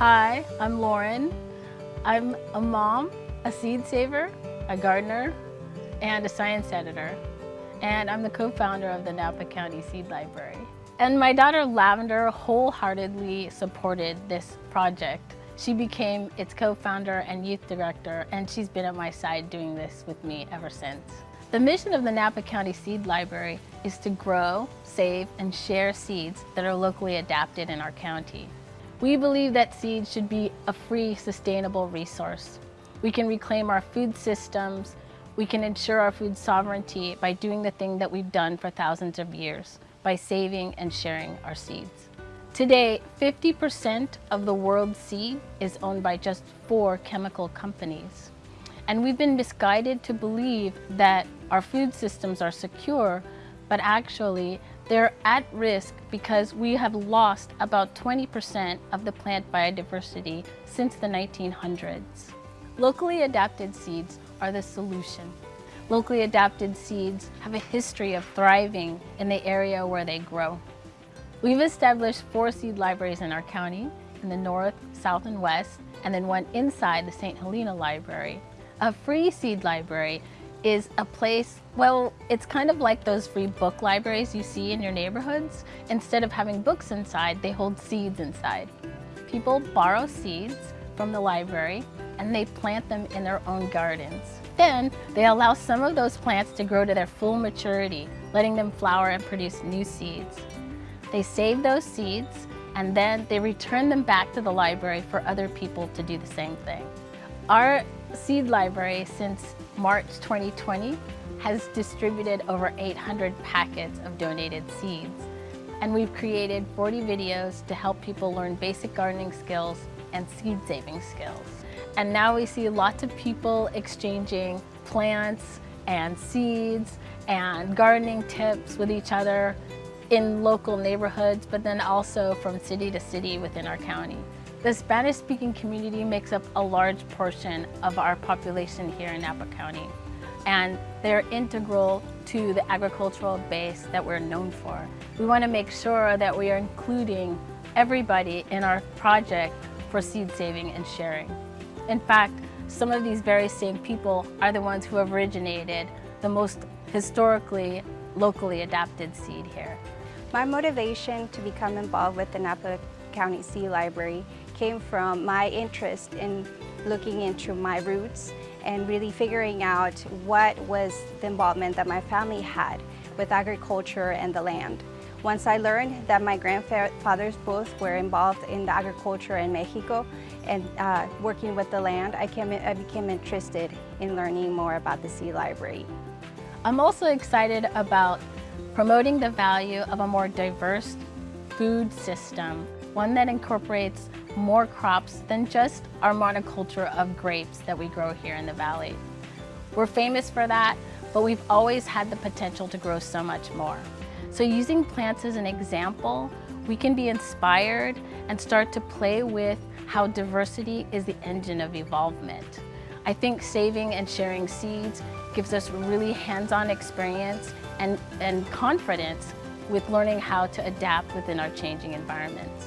Hi, I'm Lauren. I'm a mom, a seed saver, a gardener, and a science editor. And I'm the co-founder of the Napa County Seed Library. And my daughter Lavender wholeheartedly supported this project. She became its co-founder and youth director, and she's been at my side doing this with me ever since. The mission of the Napa County Seed Library is to grow, save, and share seeds that are locally adapted in our county. We believe that seeds should be a free, sustainable resource. We can reclaim our food systems, we can ensure our food sovereignty by doing the thing that we've done for thousands of years, by saving and sharing our seeds. Today, 50% of the world's seed is owned by just four chemical companies. And we've been misguided to believe that our food systems are secure, but actually they're at risk because we have lost about 20% of the plant biodiversity since the 1900s. Locally adapted seeds are the solution. Locally adapted seeds have a history of thriving in the area where they grow. We've established four seed libraries in our county, in the north, south, and west, and then one inside the St. Helena Library. A free seed library is a place, well, it's kind of like those free book libraries you see in your neighborhoods. Instead of having books inside, they hold seeds inside. People borrow seeds from the library and they plant them in their own gardens. Then they allow some of those plants to grow to their full maturity, letting them flower and produce new seeds. They save those seeds and then they return them back to the library for other people to do the same thing. Our seed library since March 2020 has distributed over 800 packets of donated seeds. And we've created 40 videos to help people learn basic gardening skills and seed saving skills. And now we see lots of people exchanging plants and seeds and gardening tips with each other in local neighborhoods, but then also from city to city within our county. The Spanish-speaking community makes up a large portion of our population here in Napa County, and they're integral to the agricultural base that we're known for. We want to make sure that we are including everybody in our project for seed saving and sharing. In fact, some of these very same people are the ones who have originated the most historically, locally adapted seed here. My motivation to become involved with the Napa County Seed Library came from my interest in looking into my roots and really figuring out what was the involvement that my family had with agriculture and the land. Once I learned that my grandfathers both were involved in the agriculture in Mexico and uh, working with the land, I, came, I became interested in learning more about the Seed Library. I'm also excited about promoting the value of a more diverse food system, one that incorporates more crops than just our monoculture of grapes that we grow here in the valley. We're famous for that, but we've always had the potential to grow so much more. So using plants as an example, we can be inspired and start to play with how diversity is the engine of evolvement. I think saving and sharing seeds gives us really hands-on experience and, and confidence with learning how to adapt within our changing environments.